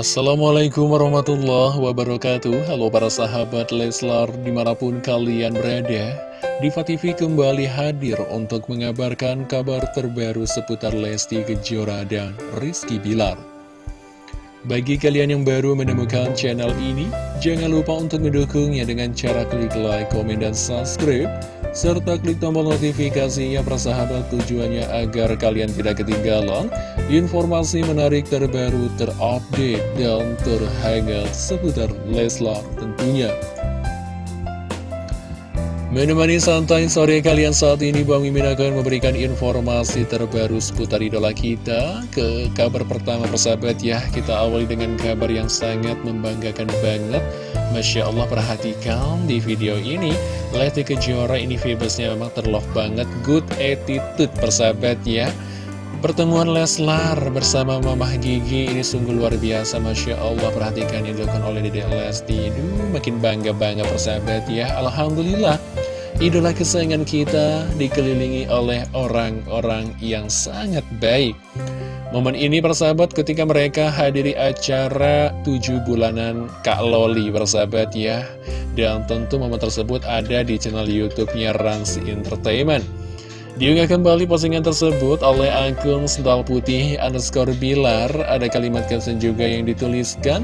Assalamualaikum warahmatullahi wabarakatuh. Halo para sahabat Leslar di mana pun kalian berada Diva TV kembali hadir untuk mengabarkan kabar terbaru seputar Lesti Kejora dan Rizky Bilar. Bagi kalian yang baru menemukan channel ini Jangan lupa untuk mendukungnya dengan cara klik like, komen, dan subscribe serta klik tombol notifikasinya persahabat tujuannya agar kalian tidak ketinggalan informasi menarik terbaru terupdate dan terhangat seputar Leslar tentunya. Menemani santai sore kalian saat ini Bang Mimin akan memberikan informasi terbaru seputar idola kita. Ke kabar pertama persahabat ya Kita awali dengan kabar yang sangat membanggakan banget. Masya Allah perhatikan di video ini. Lesti Kejora ini vibesnya memang terlove banget. Good attitude persahabat ya. Pertemuan Leslar bersama Mamah Gigi ini sungguh luar biasa Masya Allah. Perhatikan yang dilakukan oleh Dede Lesti. Duh, makin bangga-bangga persahabat ya. Alhamdulillah Idola kesayangan kita dikelilingi oleh orang-orang yang sangat baik. Momen ini persahabat ketika mereka hadiri acara 7 bulanan Kak Loli persahabat ya. Dan tentu momen tersebut ada di channel Youtubenya Rans Entertainment. Diunggah kembali postingan tersebut oleh akun Sental Putih underscore Bilar. Ada kalimat caption juga yang dituliskan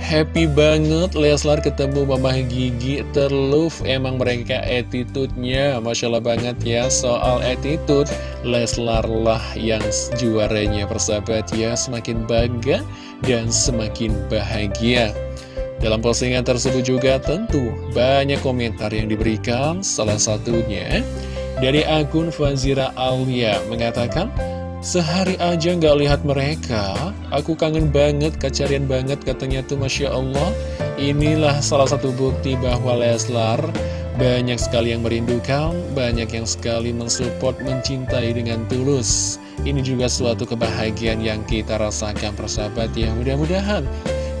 Happy banget Leslar ketemu Mama Gigi terluf Emang mereka attitude-nya. Masya Allah banget ya Soal attitude. Leslar lah yang juaranya persahabat ya. Semakin bangga dan semakin bahagia. Dalam postingan tersebut juga tentu banyak komentar yang diberikan. Salah satunya dari akun Fazira Alia mengatakan, Sehari aja nggak lihat mereka, aku kangen banget, kecarian banget katanya tuh Masya Allah. Inilah salah satu bukti bahwa Leslar banyak sekali yang merindukan, banyak yang sekali mensupport, mencintai dengan tulus. Ini juga suatu kebahagiaan yang kita rasakan persahabat ya. Mudah-mudahan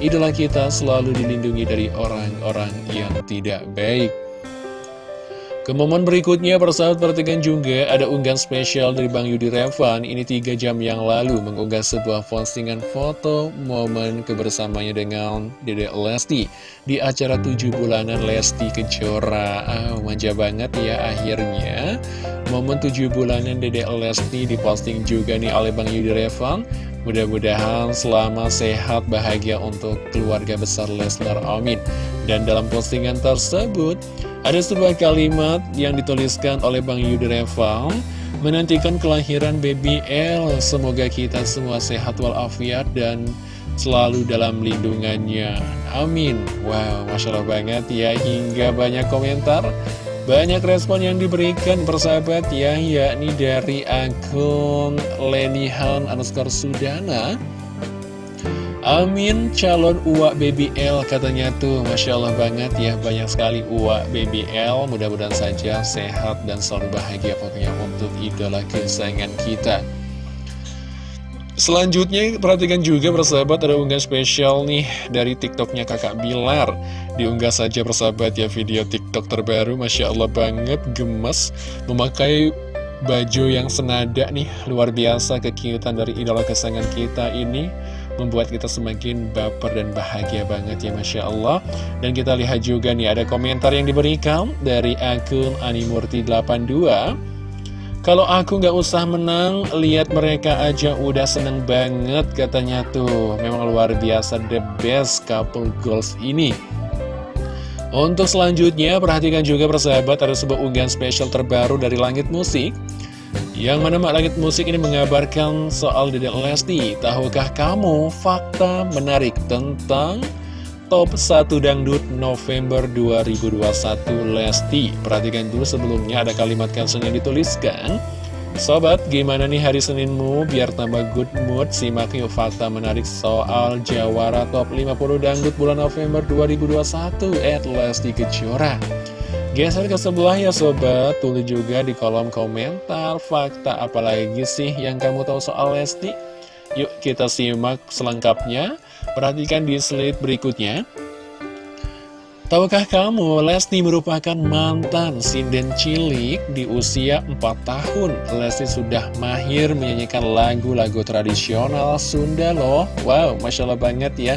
idola kita selalu dilindungi dari orang-orang yang tidak baik. Ke momen berikutnya, persahabat perhatikan juga ada unggahan spesial dari Bang Yudi Revan. Ini tiga jam yang lalu mengunggah sebuah postingan foto momen kebersamanya dengan Dede Lesti di acara tujuh bulanan Lesti Kejora. Ah, manja banget ya akhirnya. Momen tujuh bulanan Dede Lesti diposting juga nih oleh Bang Yudi Revan. Mudah-mudahan selama sehat bahagia untuk keluarga besar Leslar Amin. Dan dalam postingan tersebut ada sebuah kalimat yang dituliskan oleh Bang Yudi Reval Menantikan kelahiran baby L. Semoga kita semua sehat walafiat dan selalu dalam lindungannya. Amin. Wow, Masya Allah banget ya Hingga banyak komentar banyak respon yang diberikan persahabat ya, yakni dari akun Lenihan underscore Sudana. Amin calon uak BBL katanya tuh. Masya Allah banget ya banyak sekali uak BBL mudah-mudahan saja sehat dan selalu bahagia pokoknya untuk idola kesayangan kita Selanjutnya, perhatikan juga persahabat ada unggahan spesial nih dari TikToknya kakak Bilar. Diunggah saja persahabat ya video TikTok terbaru, Masya Allah banget, gemes, memakai baju yang senada nih, luar biasa kekiutan dari idola kesayangan kita ini. Membuat kita semakin baper dan bahagia banget ya Masya Allah Dan kita lihat juga nih ada komentar yang diberikan dari akun Animurti82 kalau aku nggak usah menang, lihat mereka aja udah seneng banget katanya tuh. Memang luar biasa the best couple goals ini. Untuk selanjutnya, perhatikan juga persahabat ada sebuah unggahan spesial terbaru dari Langit Musik. Yang mana Mak Langit Musik ini mengabarkan soal Dedek Lesti. Tahukah kamu fakta menarik tentang Top 1 Dangdut November 2021 Lesti Perhatikan dulu sebelumnya ada kalimat caption yang dituliskan Sobat, gimana nih hari Seninmu biar tambah good mood? Simak yuk fakta menarik soal Jawara Top 50 Dangdut bulan November 2021 at Lesti Kejora Geser ke sebelah ya sobat, tulis juga di kolom komentar fakta apalagi sih yang kamu tahu soal Lesti? Yuk kita simak selengkapnya Perhatikan di slide berikutnya. Tahukah kamu, Lesti merupakan mantan sinden cilik di usia 4 tahun. Lesti sudah mahir menyanyikan lagu-lagu tradisional Sunda loh. Wow, Masya Allah banget ya.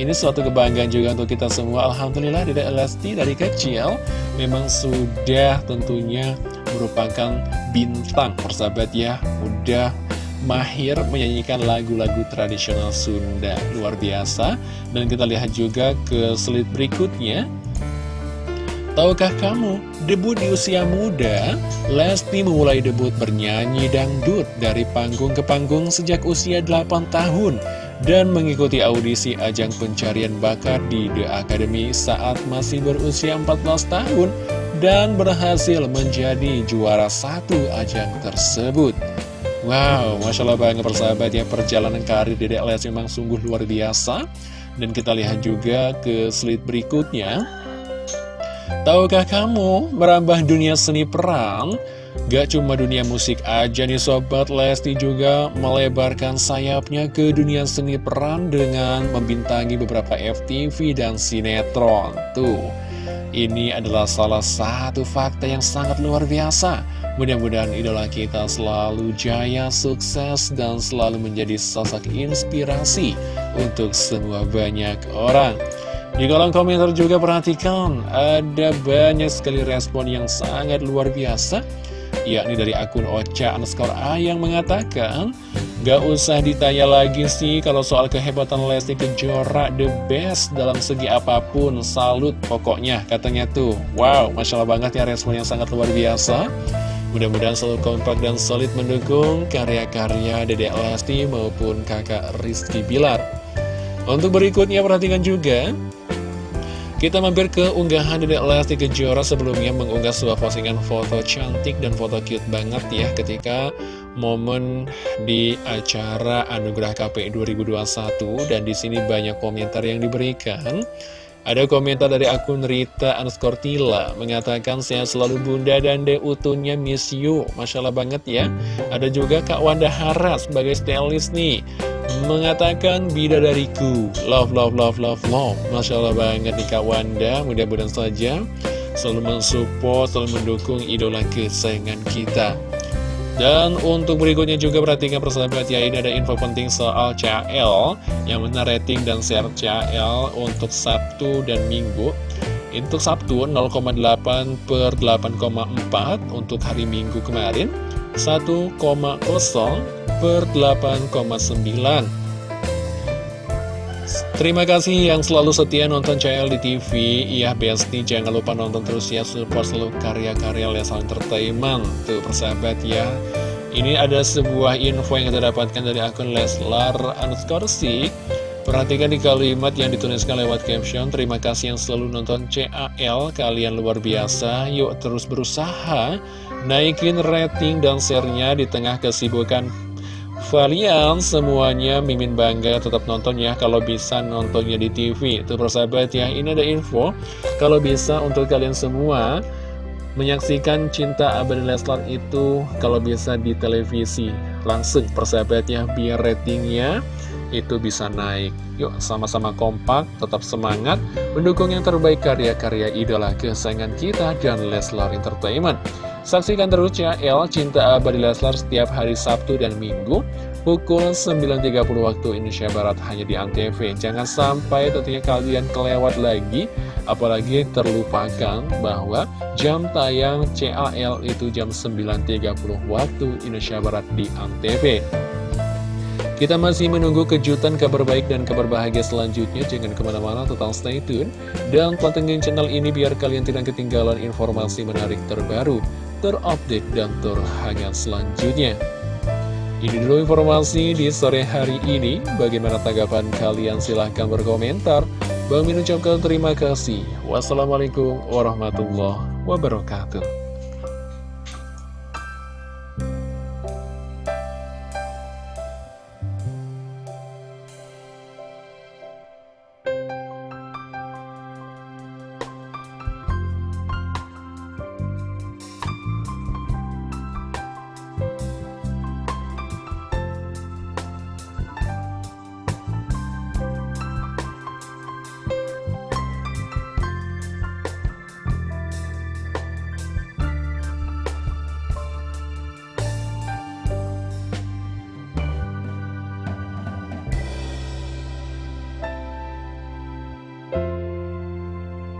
Ini suatu kebanggaan juga untuk kita semua. Alhamdulillah dari Lesti dari kecil memang sudah tentunya merupakan bintang persahabat ya. Udah mahir menyanyikan lagu-lagu tradisional Sunda. Luar biasa. Dan kita lihat juga ke slide berikutnya. Tahukah kamu, debut di usia muda, Lesti memulai debut bernyanyi dangdut dari panggung ke panggung sejak usia 8 tahun dan mengikuti audisi ajang pencarian bakat di The Academy saat masih berusia 14 tahun dan berhasil menjadi juara satu ajang tersebut. Wow, Masya Allah banget persahabat ya Perjalanan karir Dedek Les memang sungguh luar biasa Dan kita lihat juga ke slide berikutnya Tahukah kamu merambah dunia seni peran? Gak cuma dunia musik aja nih Sobat Lesti juga melebarkan sayapnya ke dunia seni peran dengan membintangi beberapa FTV dan sinetron Tuh, ini adalah salah satu fakta yang sangat luar biasa Mudah-mudahan idola kita selalu jaya, sukses, dan selalu menjadi sosok inspirasi untuk semua banyak orang. Di kolom komentar juga perhatikan, ada banyak sekali respon yang sangat luar biasa, yakni dari akun Ocha underscore A yang mengatakan, Gak usah ditanya lagi sih kalau soal kehebatan Lesti Kejora the best dalam segi apa pun, salut pokoknya katanya tuh. Wow, Masya Allah banget ya respon yang sangat luar biasa. Mudah-mudahan selalu kompak dan solid mendukung karya-karya Dedek Lesti maupun kakak Rizky Bilar. Untuk berikutnya perhatikan juga, kita mampir ke unggahan Dedek Lesti Kejora sebelumnya mengunggah sebuah postingan foto cantik dan foto cute banget ya ketika momen di acara Anugerah KPI 2021 dan di sini banyak komentar yang diberikan. Ada komentar dari akun Rita Anskortila mengatakan sehat selalu bunda dan de utuhnya miss you. Masya Allah banget ya. Ada juga Kak Wanda Haras sebagai stylist nih. Mengatakan bidadariku. Love, love, love, love, love. Masya Allah banget nih Kak Wanda. Mudah-mudahan saja selalu mensupport, selalu mendukung idola kesayangan kita. Dan untuk berikutnya juga perhatikan persahabat ya Ini ada info penting soal CL Yang mana rating dan share CL untuk Sabtu dan Minggu Untuk Sabtu 0,8 per 8,4 Untuk hari Minggu kemarin 1,0 per 8,9 Terima kasih yang selalu setia nonton CL di TV Ya Besti jangan lupa nonton terus ya. Support selalu karya-karya Lesal Entertainment Tuh persahabat ya. Ini ada sebuah info yang kita dapatkan dari akun Leslar underscore Perhatikan di kalimat yang dituliskan lewat caption. Terima kasih yang selalu nonton CAL Kalian luar biasa. Yuk terus berusaha Naikin rating dan share-nya di tengah kesibukan Kalian semuanya Mimin bangga tetap nonton ya Kalau bisa nontonnya di TV Itu persahabat ya Ini ada info. Kalau bisa untuk kalian semua Menyaksikan cinta Abadi Leslar itu Kalau bisa di televisi. Langsung persahabat ya Biar ratingnya itu bisa naik. Yuk sama-sama kompak, tetap semangat Mendukung yang terbaik karya-karya idola kesayangan kita dan Leslar Entertainment Saksikan terus El Cinta Abadi Leslar setiap hari Sabtu dan Minggu pukul 9.30 waktu Indonesia Barat hanya di Antv. Jangan sampai tentunya kalian kelewat lagi, apalagi terlupakan bahwa jam tayang CAL itu jam 9.30 waktu Indonesia Barat di Antv. Kita masih menunggu kejutan kabar baik dan kabar bahagia selanjutnya. Jangan ke mana-mana, total stay tune. Dan pantengin channel ini biar kalian tidak ketinggalan informasi menarik terbaru terupdate dan terhangat selanjutnya. Ini dulu informasi di sore hari ini. Bagaimana tanggapan kalian? Silahkan berkomentar. Bang Min ucapkan terima kasih. Wassalamualaikum warahmatullahi wabarakatuh.